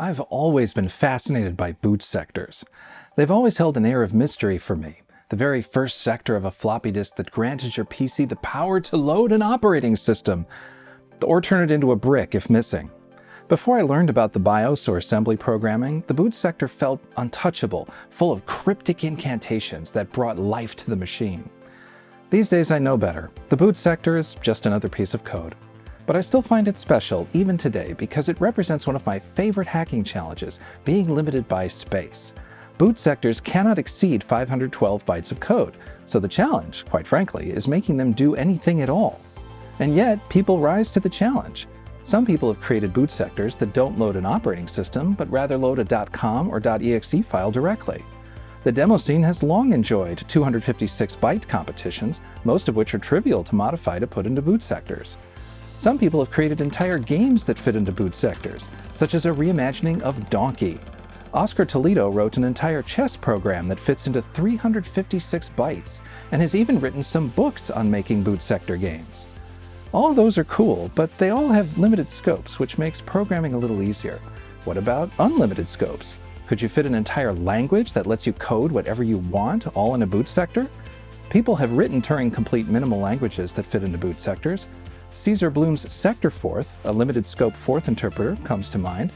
I've always been fascinated by boot sectors. They've always held an air of mystery for me, the very first sector of a floppy disk that granted your PC the power to load an operating system, or turn it into a brick if missing. Before I learned about the BIOS or assembly programming, the boot sector felt untouchable, full of cryptic incantations that brought life to the machine. These days I know better. The boot sector is just another piece of code. But I still find it special, even today, because it represents one of my favorite hacking challenges, being limited by space. Boot sectors cannot exceed 512 bytes of code, so the challenge, quite frankly, is making them do anything at all. And yet, people rise to the challenge. Some people have created boot sectors that don't load an operating system, but rather load a .com or .exe file directly. The demo scene has long enjoyed 256-byte competitions, most of which are trivial to modify to put into boot sectors. Some people have created entire games that fit into boot sectors, such as a reimagining of Donkey. Oscar Toledo wrote an entire chess program that fits into 356 bytes, and has even written some books on making boot sector games. All those are cool, but they all have limited scopes, which makes programming a little easier. What about unlimited scopes? Could you fit an entire language that lets you code whatever you want, all in a boot sector? People have written Turing-complete minimal languages that fit into boot sectors, Cesar Blum's Sector SectorForth, a limited scope forth interpreter, comes to mind.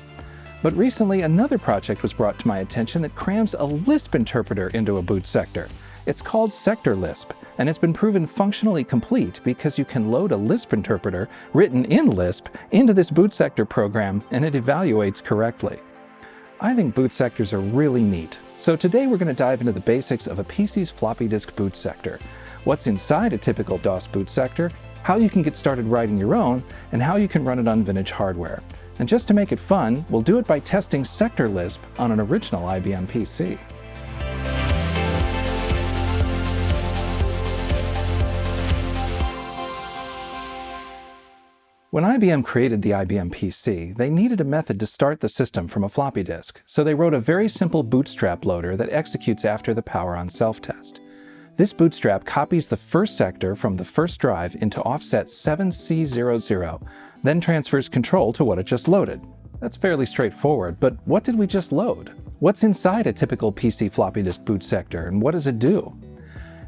But recently another project was brought to my attention that crams a Lisp interpreter into a boot sector. It's called Sector Lisp, and it's been proven functionally complete because you can load a Lisp interpreter written in Lisp into this boot sector program and it evaluates correctly. I think boot sectors are really neat, so today we're going to dive into the basics of a PC's floppy disk boot sector, what's inside a typical DOS boot sector, how you can get started writing your own, and how you can run it on vintage hardware. And just to make it fun, we'll do it by testing Sector Lisp on an original IBM PC. When IBM created the IBM PC, they needed a method to start the system from a floppy disk, so they wrote a very simple bootstrap loader that executes after the power on self-test. This bootstrap copies the first sector from the first drive into offset 7C00, then transfers control to what it just loaded. That's fairly straightforward, but what did we just load? What's inside a typical PC floppy disk boot sector, and what does it do?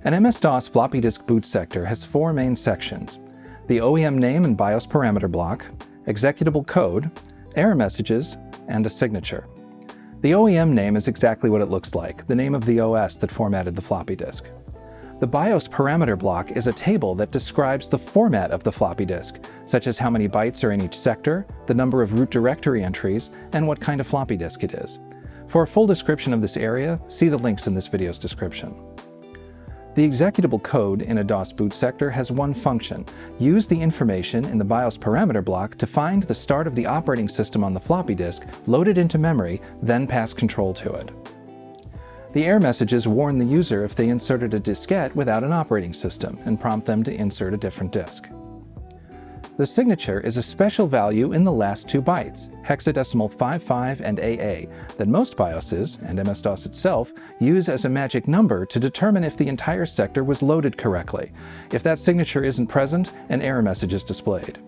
An MS-DOS floppy disk boot sector has four main sections. The OEM name and BIOS parameter block, executable code, error messages, and a signature. The OEM name is exactly what it looks like, the name of the OS that formatted the floppy disk. The BIOS parameter block is a table that describes the format of the floppy disk, such as how many bytes are in each sector, the number of root directory entries, and what kind of floppy disk it is. For a full description of this area, see the links in this video's description. The executable code in a DOS boot sector has one function. Use the information in the BIOS parameter block to find the start of the operating system on the floppy disk, load it into memory, then pass control to it. The error messages warn the user if they inserted a diskette without an operating system and prompt them to insert a different disk. The signature is a special value in the last two bytes, hexadecimal 55 and AA, that most BIOSes, and MS-DOS itself, use as a magic number to determine if the entire sector was loaded correctly. If that signature isn't present, an error message is displayed.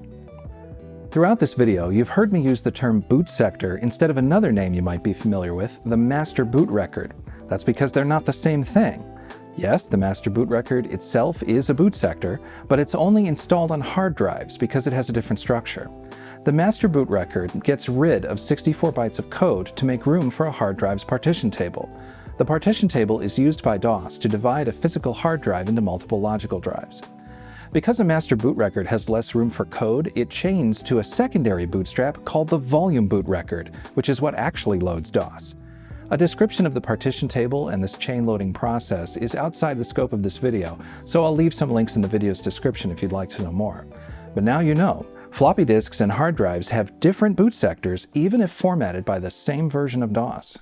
Throughout this video, you've heard me use the term boot sector instead of another name you might be familiar with, the master boot record. That's because they're not the same thing. Yes, the master boot record itself is a boot sector, but it's only installed on hard drives because it has a different structure. The master boot record gets rid of 64 bytes of code to make room for a hard drive's partition table. The partition table is used by DOS to divide a physical hard drive into multiple logical drives. Because a master boot record has less room for code, it chains to a secondary bootstrap called the volume boot record, which is what actually loads DOS. A description of the partition table and this chain loading process is outside the scope of this video, so I'll leave some links in the video's description if you'd like to know more. But now you know, floppy disks and hard drives have different boot sectors even if formatted by the same version of DOS.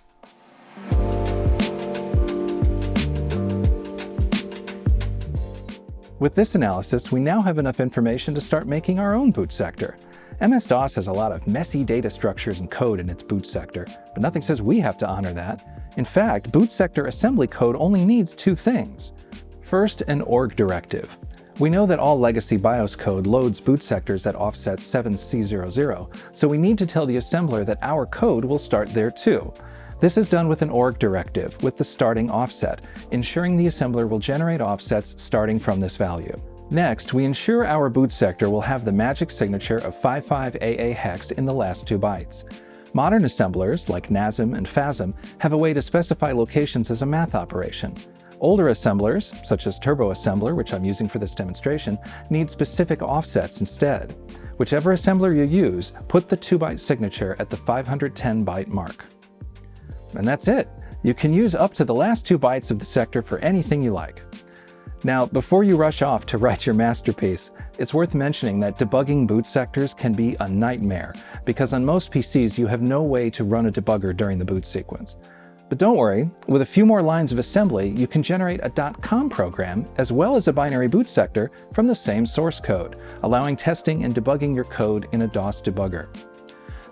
With this analysis, we now have enough information to start making our own boot sector. MS-DOS has a lot of messy data structures and code in its boot sector, but nothing says we have to honor that. In fact, boot sector assembly code only needs two things. First, an org directive. We know that all legacy BIOS code loads boot sectors at offset 7C00, so we need to tell the assembler that our code will start there too. This is done with an org directive with the starting offset, ensuring the assembler will generate offsets starting from this value. Next, we ensure our boot sector will have the magic signature of 55AA hex in the last two bytes. Modern assemblers, like NASM and FASM, have a way to specify locations as a math operation. Older assemblers, such as Turbo Assembler, which I'm using for this demonstration, need specific offsets instead. Whichever assembler you use, put the 2-byte signature at the 510-byte mark. And that's it. You can use up to the last two bytes of the sector for anything you like. Now, before you rush off to write your masterpiece, it's worth mentioning that debugging boot sectors can be a nightmare, because on most PCs you have no way to run a debugger during the boot sequence. But don't worry, with a few more lines of assembly, you can generate a .com program as well as a binary boot sector from the same source code, allowing testing and debugging your code in a DOS debugger.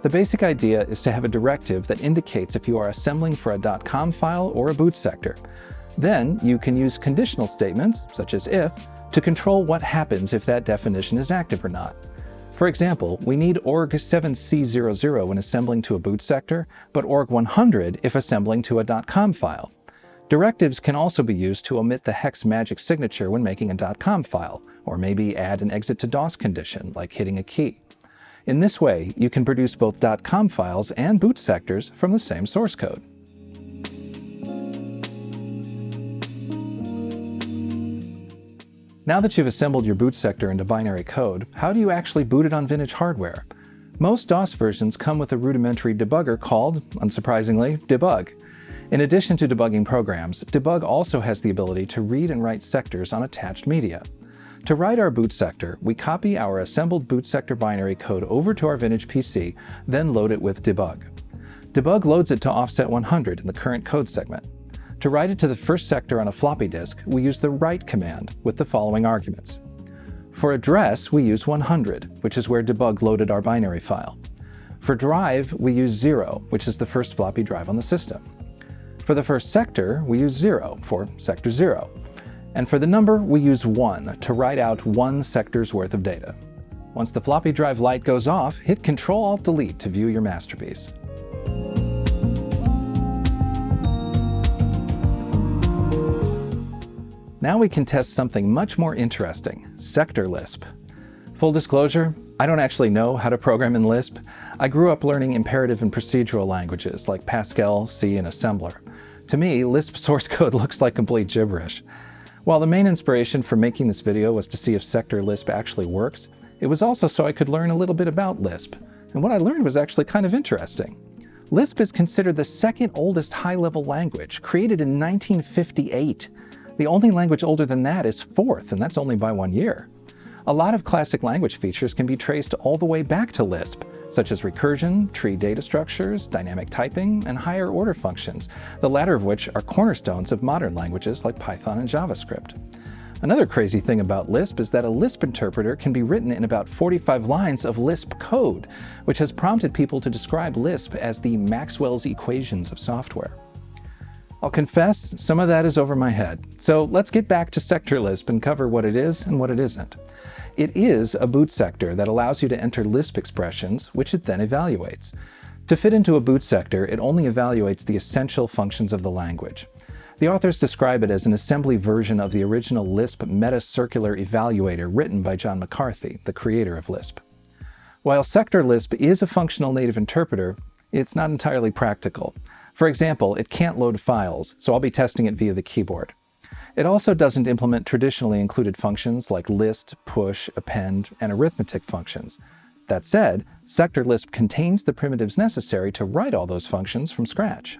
The basic idea is to have a directive that indicates if you are assembling for a .com file or a boot sector. Then you can use conditional statements, such as if, to control what happens if that definition is active or not. For example, we need org7c00 when assembling to a boot sector, but org100 if assembling to a .com file. Directives can also be used to omit the hex magic signature when making a .com file, or maybe add an exit to DOS condition, like hitting a key. In this way, you can produce both .com files and boot sectors from the same source code. Now that you've assembled your boot sector into binary code, how do you actually boot it on vintage hardware? Most DOS versions come with a rudimentary debugger called, unsurprisingly, debug. In addition to debugging programs, debug also has the ability to read and write sectors on attached media. To write our boot sector, we copy our assembled boot sector binary code over to our vintage PC, then load it with debug. Debug loads it to offset 100 in the current code segment. To write it to the first sector on a floppy disk, we use the write command with the following arguments. For address, we use 100, which is where debug loaded our binary file. For drive, we use 0, which is the first floppy drive on the system. For the first sector, we use 0 for sector 0. And for the number, we use 1 to write out one sector's worth of data. Once the floppy drive light goes off, hit Ctrl-Alt-Delete to view your masterpiece. Now we can test something much more interesting, sector Lisp. Full disclosure, I don't actually know how to program in Lisp. I grew up learning imperative and procedural languages like Pascal, C, and Assembler. To me, Lisp source code looks like complete gibberish. While the main inspiration for making this video was to see if sector Lisp actually works, it was also so I could learn a little bit about Lisp. And what I learned was actually kind of interesting. Lisp is considered the second oldest high-level language, created in 1958. The only language older than that is Forth, and that's only by one year. A lot of classic language features can be traced all the way back to Lisp, such as recursion, tree data structures, dynamic typing, and higher order functions, the latter of which are cornerstones of modern languages like Python and JavaScript. Another crazy thing about Lisp is that a Lisp interpreter can be written in about 45 lines of Lisp code, which has prompted people to describe Lisp as the Maxwell's equations of software. I'll confess, some of that is over my head. So let's get back to sector Lisp and cover what it is and what it isn't. It is a boot sector that allows you to enter Lisp expressions, which it then evaluates. To fit into a boot sector, it only evaluates the essential functions of the language. The authors describe it as an assembly version of the original Lisp meta-circular evaluator written by John McCarthy, the creator of Lisp. While sector Lisp is a functional native interpreter, it's not entirely practical. For example, it can't load files, so I'll be testing it via the keyboard. It also doesn't implement traditionally included functions like list, push, append, and arithmetic functions. That said, sector Lisp contains the primitives necessary to write all those functions from scratch.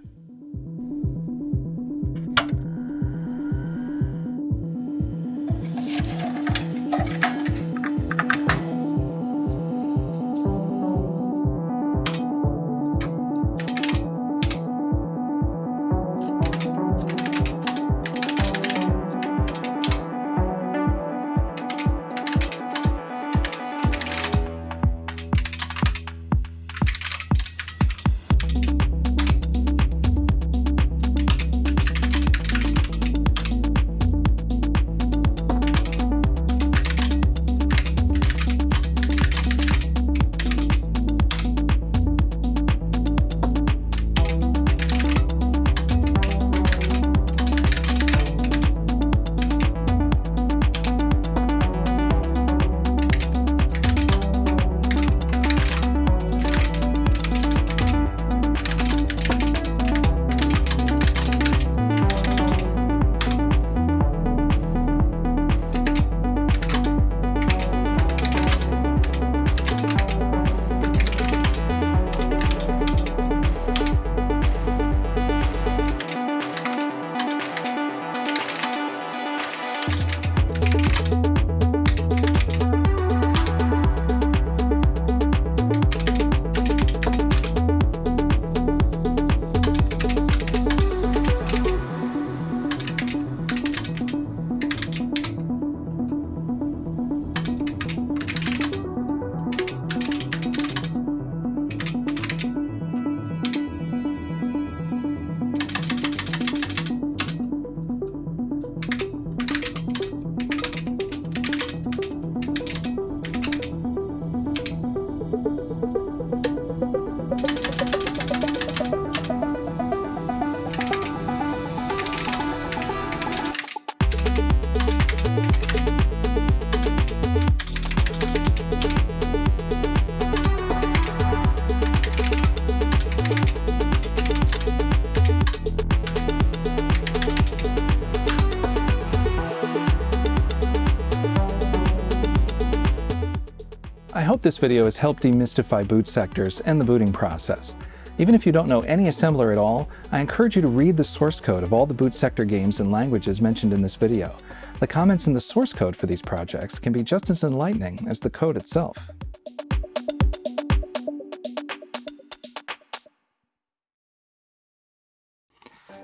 This video has helped demystify boot sectors and the booting process. Even if you don't know any assembler at all, I encourage you to read the source code of all the boot sector games and languages mentioned in this video. The comments in the source code for these projects can be just as enlightening as the code itself.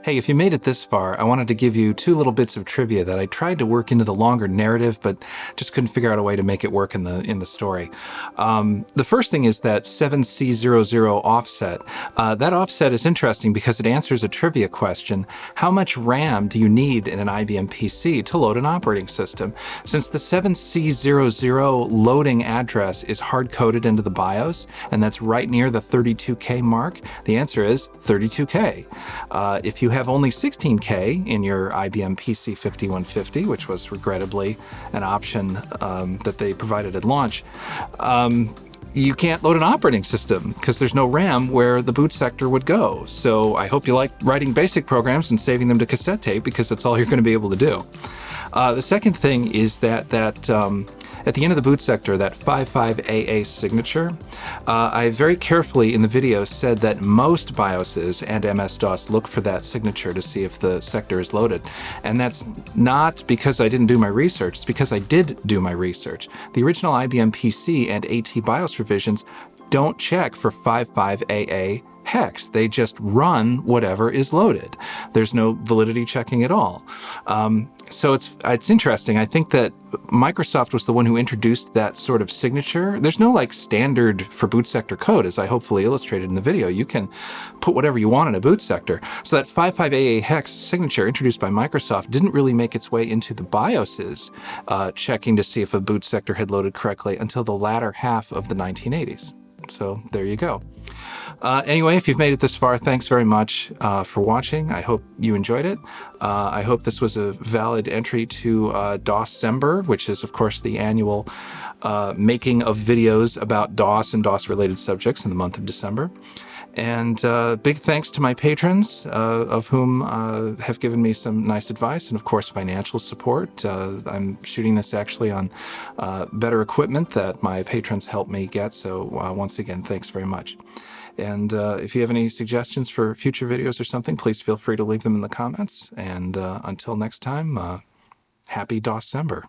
Hey, if you made it this far, I wanted to give you two little bits of trivia that I tried to work into the longer narrative, but just couldn't figure out a way to make it work in the in the story. Um, the first thing is that 7C00 offset. Uh, that offset is interesting because it answers a trivia question. How much RAM do you need in an IBM PC to load an operating system? Since the 7C00 loading address is hard-coded into the BIOS, and that's right near the 32K mark, the answer is 32K. Uh, if you have only 16K in your IBM PC 5150, which was regrettably an option um, that they provided at launch, um, you can't load an operating system because there's no RAM where the boot sector would go. So I hope you like writing basic programs and saving them to cassette tape because that's all you're going to be able to do. Uh, the second thing is that that um, at the end of the boot sector, that 55AA signature, uh, I very carefully in the video said that most BIOSes and MS-DOS look for that signature to see if the sector is loaded. And that's not because I didn't do my research, it's because I did do my research. The original IBM PC and AT BIOS revisions don't check for 55AA hex. They just run whatever is loaded. There's no validity checking at all. Um, so it's it's interesting. I think that Microsoft was the one who introduced that sort of signature. There's no like standard for boot sector code, as I hopefully illustrated in the video. You can put whatever you want in a boot sector. So that 55AA hex signature introduced by Microsoft didn't really make its way into the BIOSes, uh, checking to see if a boot sector had loaded correctly until the latter half of the 1980s. So there you go. Uh, anyway, if you've made it this far, thanks very much uh, for watching. I hope you enjoyed it. Uh, I hope this was a valid entry to uh, DOScember, which is, of course, the annual uh, making of videos about DOS and DOS-related subjects in the month of December. And uh, big thanks to my patrons, uh, of whom uh, have given me some nice advice and, of course, financial support. Uh, I'm shooting this actually on uh, better equipment that my patrons helped me get. So uh, once again, thanks very much. And if you have any suggestions for future videos or something, please feel free to leave them in the comments. And until next time, happy DOScember.